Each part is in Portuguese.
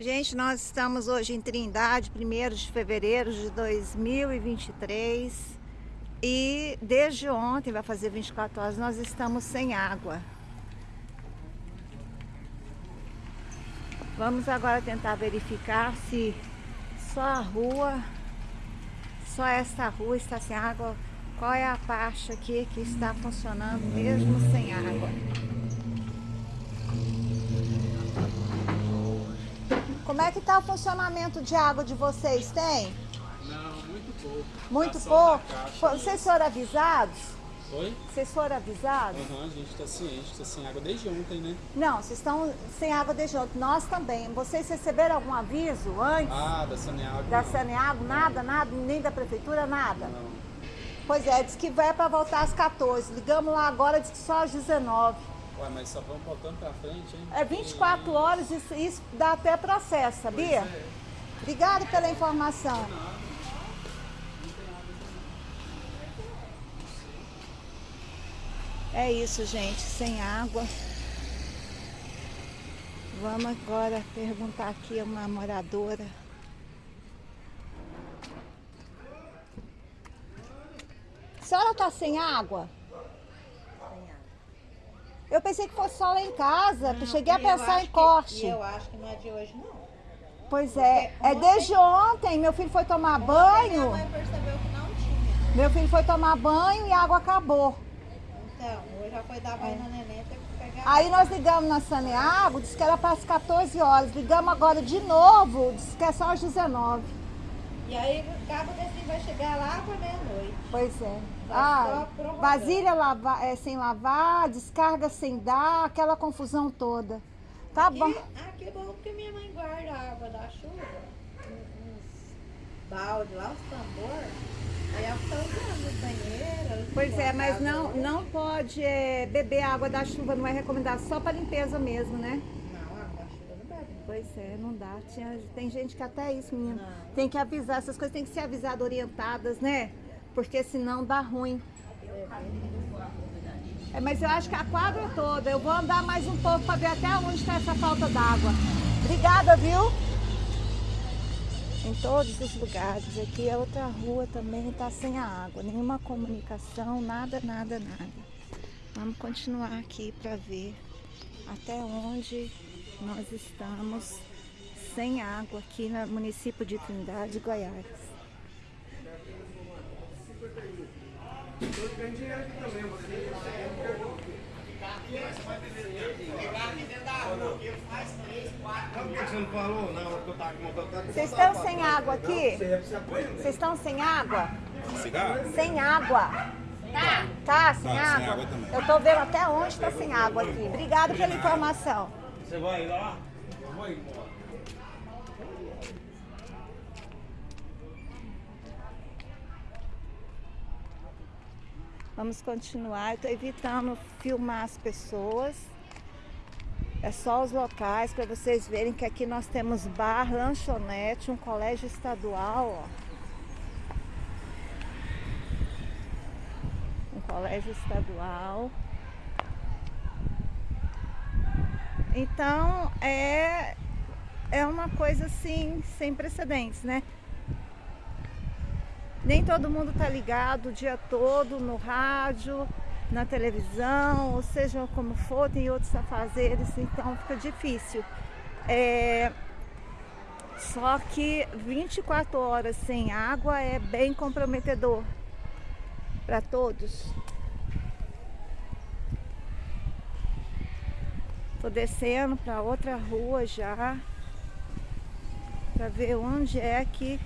Gente, nós estamos hoje em Trindade, 1 de fevereiro de 2023 e desde ontem, vai fazer 24 horas, nós estamos sem água. Vamos agora tentar verificar se só a rua, só esta rua está sem água, qual é a parte aqui que está funcionando mesmo sem água. Como é que está o funcionamento de água de vocês? Tem? Não, muito pouco. Muito pouco? Vocês foram avisados? Oi? Vocês foram avisados? Aham, a gente está ciente, está sem água desde ontem, né? Não, vocês estão sem água desde ontem. Nós também. Vocês receberam algum aviso antes? Ah, da Saneago. Da não. Saneago? Nada, nada? Nem da prefeitura? Nada? Não. Pois é, diz que vai para voltar às 14. Ligamos lá agora, diz que só às 19. Ué, mas só vamos voltando pra frente, hein? É 24 horas, isso, isso dá até processo, sabia? É. Obrigada pela informação. É isso, gente, sem água. Vamos agora perguntar aqui a uma moradora. A senhora tá sem água? Eu pensei que fosse só lá em casa, eu cheguei a pensar em que- corte. Eu acho que não é de hoje, não. Pois é, Porque é ontem- desde ontem, meu filho foi tomar Ontem Minha banho, mãe percebeu que não tinha. meu filho foi tomar banho e a água acabou. Então, hoje já foi dar banho na neném, teve que pegar. Aí nós ligamos na Saneago, disse que era para as 14 horas. Ligamos agora de novo, disse que é só às 19. E aí acaba assim vai chegar lá pra meia-noite. Pois é. Vai Ah, vasilha lava, é, sem lavar, descarga sem dar, aquela confusão toda. Tá bom. Aqui, é bom porque minha mãe guarda a água da chuva, uns balde lá, uns tambor. Aí ela fica usando banheiro. Pois é, mas não, não pode é, beber água da chuva, não é recomendado, só para limpeza mesmo, né? Não, a água da chuva não bebe. não. Pois é, não dá. Tinha- tem gente que até isso, menina. Não. Tem que avisar, essas coisas têm que ser avisadas, orientadas, né? Porque senão dá ruim. É, mas eu acho que a quadra toda, eu vou andar mais um pouco para ver até onde está essa falta d'água. Obrigada, viu? Em todos os lugares. Aqui é outra rua também, está sem a água. Nenhuma comunicação, nada, nada, nada. Vamos continuar aqui para ver até onde nós estamos sem água aqui no município de Trindade, Goiás. Vocês estão sem água aqui? Vocês estão sem água? Sem água. Tá, sem sem água? água também. Eu tô vendo até onde está sem água aqui. Obrigada pela informação. Você vai lá? Eu vou embora. Vamos continuar. Eu estou evitando filmar as pessoas. É só os locais para vocês verem que aqui nós temos bar, lanchonete, um colégio estadual, ó. Um colégio estadual. Então é é uma coisa assim sem precedentes, né? Nem todo mundo tá ligado o dia todo no rádio, na televisão, ou seja como for, tem outros afazeres, então fica difícil. É, Só que 24 horas sem água é bem comprometedor para todos. Tô descendo para outra rua já, para ver onde é que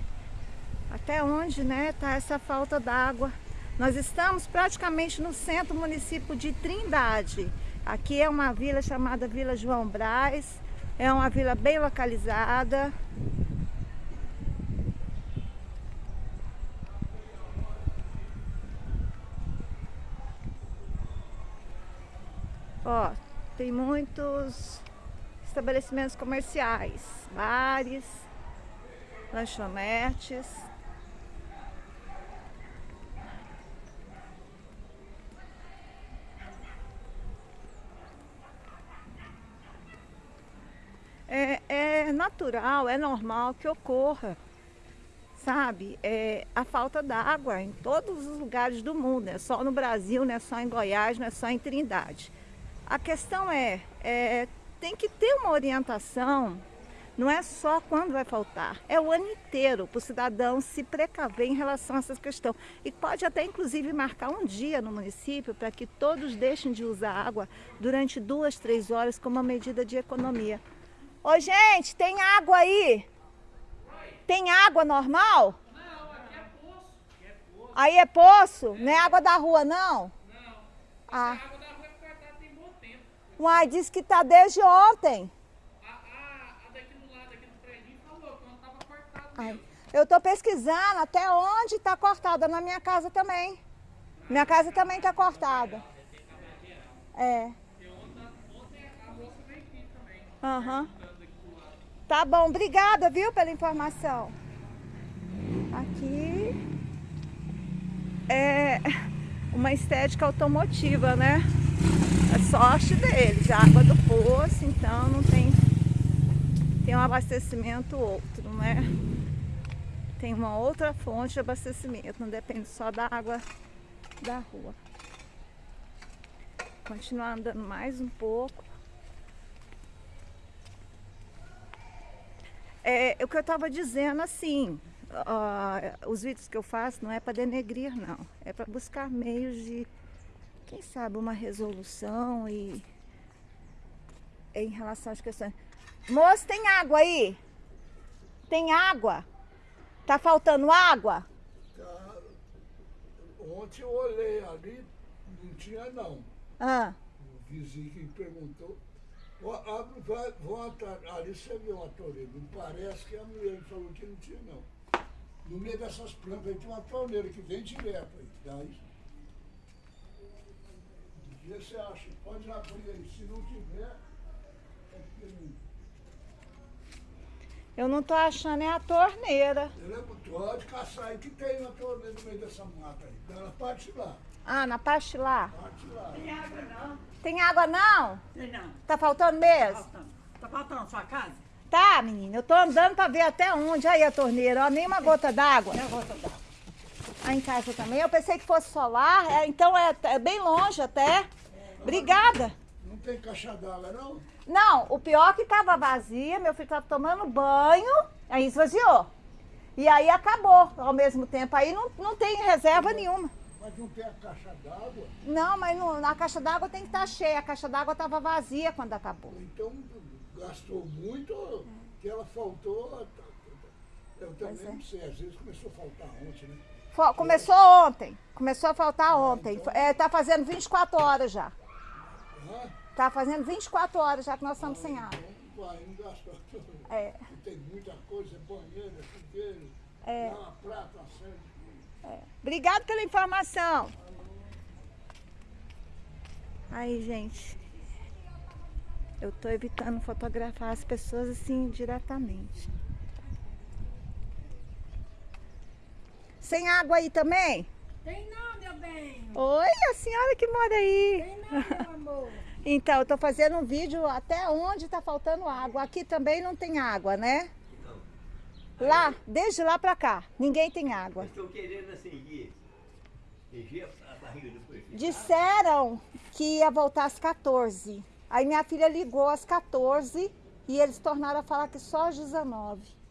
até onde né, tá essa falta d'água. Nós estamos praticamente no centro município de Trindade. Aqui é uma vila chamada Vila João Braz. É uma vila bem localizada. Ó, tem muitos estabelecimentos comerciais, bares, lanchonetes. É, é natural, é normal que ocorra, sabe? É, a falta d'água em todos os lugares do mundo, é só no Brasil, não é só em Goiás, não é só em Trindade. A questão é, é tem que ter uma orientação não é só quando vai faltar, é o ano inteiro para o cidadão se precaver em relação a essa questão. E pode até inclusive marcar um dia no município para que todos deixem de usar água durante duas, três horas como uma medida de economia. Ô gente, tem água aí? Tem água normal? Não, aqui é poço. Aqui é poço. Aí é poço? Não é água da rua não? Não. Ah. A água da rua é cortada tem bom tempo. Uai, disse que tá desde ontem. A, a, a daqui do lado, aqui do prédio, falou que não tava cortado Ai, eu tô pesquisando até onde tá cortada, na minha casa também. Minha casa também tá cortada. É. Porque ontem, ontem a moça veio aqui também. Aham. Lado. Tá bom, obrigada, viu, pela informação. Aqui é uma estética automotiva, né? É sorte deles, a água do poço, então não tem, tem um abastecimento outro, né? Tem uma outra fonte de abastecimento, não depende só da água da rua. Continuar andando mais um pouco. É, o que eu estava dizendo assim, ó, os vídeos que eu faço não é para denegrir não, é para buscar meios de, quem sabe, uma resolução e em relação às questões. Moço, tem água aí? Tem água? Tá faltando água? Tá. Ontem eu olhei ali, não tinha não. Ah, O vizinho que me perguntou. Abre, vai, volta, ali você viu uma torneira. Me parece que a mulher falou que não tinha não. No meio dessas plantas aí tem uma torneira que vem direto aí. Daí. Dia você acha, pode abrir aí. Se não tiver, é não. eu não tô achando é a torneira. Pode caçar aí que tem uma torneira no meio dessa mata aí. Ela parte lá. Ah, na parte lá. Parte lá. Tem água não. Tem água não? Tem não. Tá faltando mesmo? Faltando. Tá faltando sua casa? Tá, menina, eu tô andando pra ver até onde. Aí a torneira, ó, nem uma gota d'água. Eu vou dar. Aí em casa também. Eu pensei que fosse solar, é, então é, é bem longe até. Obrigada. Não tem caixa d'água não? Não, o pior é que tava vazia, meu filho tava tomando banho, aí esvaziou. E aí acabou ao mesmo tempo. Aí não, não tem reserva nenhuma. Mas não tem a caixa d'água? Não, mas no- na caixa d'água tem que estar cheia. A caixa d'água tava vazia quando acabou. Então gastou muito, que ela faltou. tá, tá, tá. Eu também é. não sei, às vezes começou a faltar ontem, né? Começou ontem. Começou a faltar ontem. É, tá fazendo 24 horas já. Ah, Tá fazendo 24 horas já que nós estamos sem água. então. É. Tem muita coisa, banheiro, chuveiro, É. uma prata, coisas. Obrigado pela informação. Aí, gente. Eu tô evitando fotografar as pessoas assim diretamente. Sem água aí também? Tem não, meu bem. Oi, a senhora que mora aí. Tem não, meu amor. Então, eu tô fazendo um vídeo até onde tá faltando água. Aqui também não tem água, né? Lá, desde lá pra cá, ninguém tem água. Estou querendo acender. Encher a barriga do prefeito. Disseram que ia voltar às 14. Aí minha filha ligou às 14 e eles tornaram a falar que só às 19.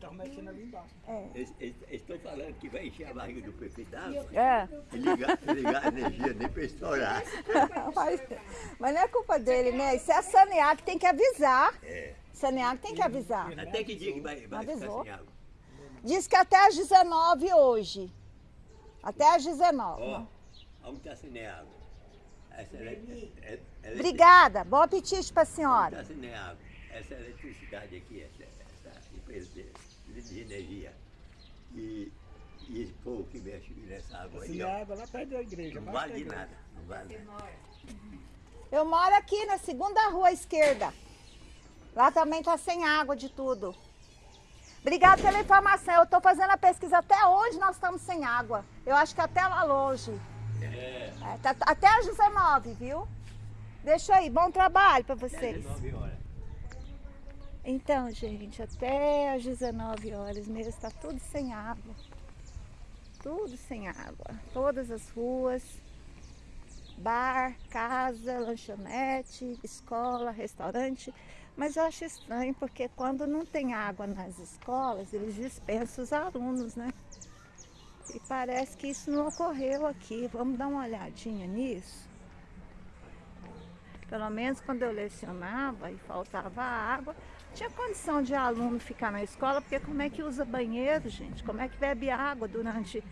Estão mexendo ali embaixo. Eles Estão falando que vai encher a barriga do prefeito d'água É. e ligar, ligar a energia nem para estourar. Mas, mas não é culpa dele, né? Isso é a Sanear que tem que avisar. É. Sanear que tem que avisar. Até que dia que vai, vai ficar Avisou. sem água? Diz que até às 19 hoje. Até às 19. Ó, onde está sem água? Essa ele- é- é- Obrigada. Bom apetite pra senhora. Está sem água. Essa eletricidade aqui, empresa de, energia. E, e esse povo que mexe nessa água aí, ó, a água lá perto da igreja. não vale de nada. Não vale nada. Eu moro aqui na segunda rua esquerda. Lá também tá sem água de tudo. Obrigada pela informação. Eu tô fazendo a pesquisa até onde nós estamos sem água. Eu acho que até lá longe. É, tá- até às 19, viu? Deixa aí. Bom trabalho para vocês. 19 horas. Então, gente, até às 19 horas mesmo está tudo sem água. Tudo sem água. Todas as ruas, bar, casa, lanchonete, escola, restaurante. Mas eu acho estranho porque quando não tem água nas escolas, eles dispensam os alunos, né? E parece que isso não ocorreu aqui. Vamos dar uma olhadinha nisso. Pelo menos quando eu lecionava e faltava água, tinha condição de aluno ficar na escola, porque como é que usa banheiro, gente? Como é que bebe água durante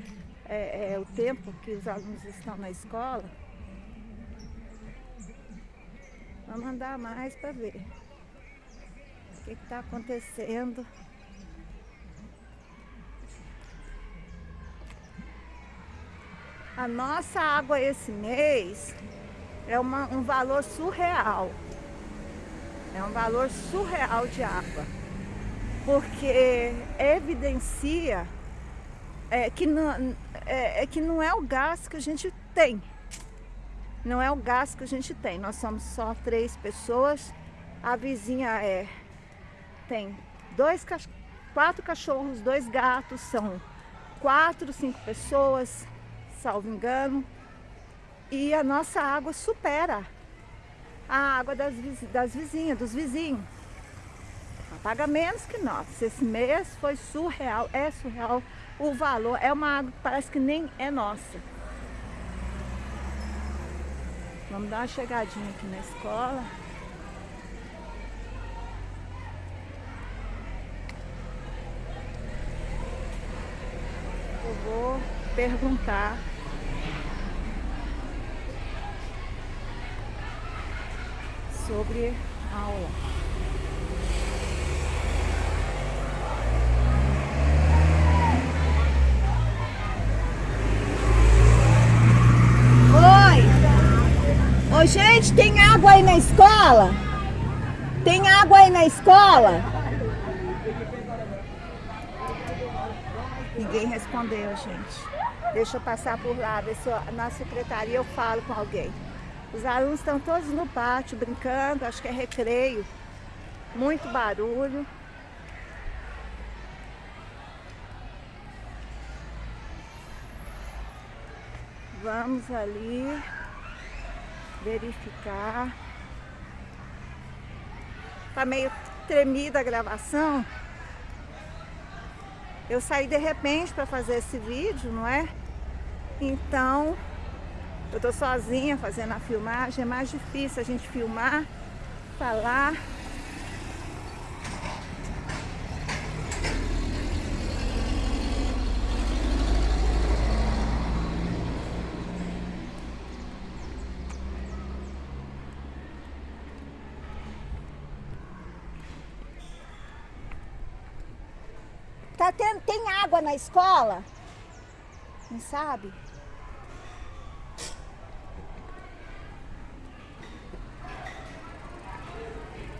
é, é, o tempo que os alunos estão na escola? Vamos andar mais para ver o que está acontecendo. A nossa água esse mês é uma, um valor surreal. É um valor surreal de água. Porque evidencia é, que, não, é, é que não é o gás que a gente tem. Não é o gás que a gente tem. Nós somos só três pessoas. A vizinha é tem dois, quatro cachorros, dois gatos, são quatro, cinco pessoas salvo engano. E a nossa água supera a água das, das vizinhas, dos vizinhos. Paga menos que nós. Esse mês foi surreal, é surreal o valor. É uma água que parece que nem é nossa. Vamos dar uma chegadinha aqui na escola. Eu vou perguntar sobre a aula. Oi! Gente, tem água aí na escola? Tem água aí na escola? Ninguém respondeu, gente. Deixa eu passar por lá, ver se na secretaria eu falo com alguém. Os alunos estão todos no pátio brincando, acho que é recreio. Muito barulho. Vamos ali verificar. Tá meio tremida a gravação. Eu saí de repente para fazer esse vídeo, não é? Então, eu tô sozinha fazendo a filmagem, é mais difícil a gente filmar, falar. Tá tendo, tem água na escola? Não sabe?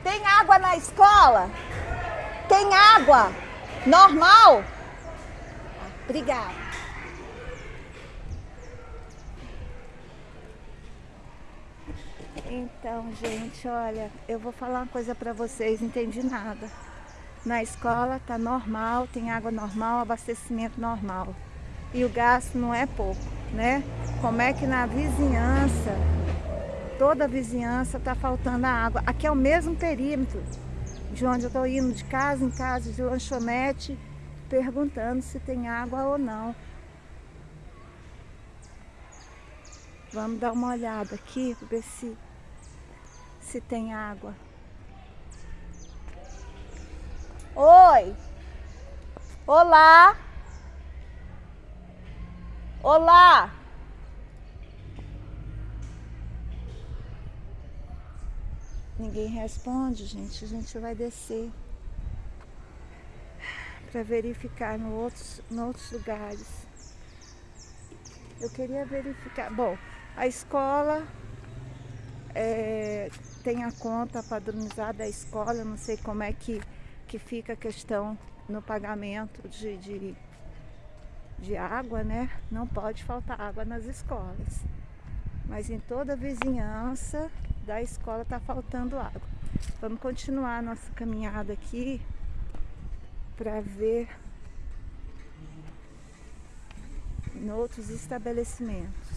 Tem água na escola? Tem água? Normal? Obrigada. Então, gente, olha, eu vou falar uma coisa para vocês, não entendi nada. Na escola tá normal, tem água normal, abastecimento normal. E o gasto não é pouco, né? Como é que na vizinhança toda a vizinhança está faltando a água. Aqui é o mesmo perímetro de onde eu estou indo de casa em casa, de lanchonete, perguntando se tem água ou não. Vamos dar uma olhada aqui ver se, se tem água. Oi! Olá! Olá! Ninguém responde, gente. A gente vai descer para verificar no outros, em outros lugares. Eu queria verificar. Bom, a escola é, tem a conta padronizada da escola. Não sei como é que, que fica a questão no pagamento de, de, de água, né? Não pode faltar água nas escolas. Mas em toda a vizinhança da escola está faltando água. Vamos continuar a nossa caminhada aqui para ver em outros estabelecimentos.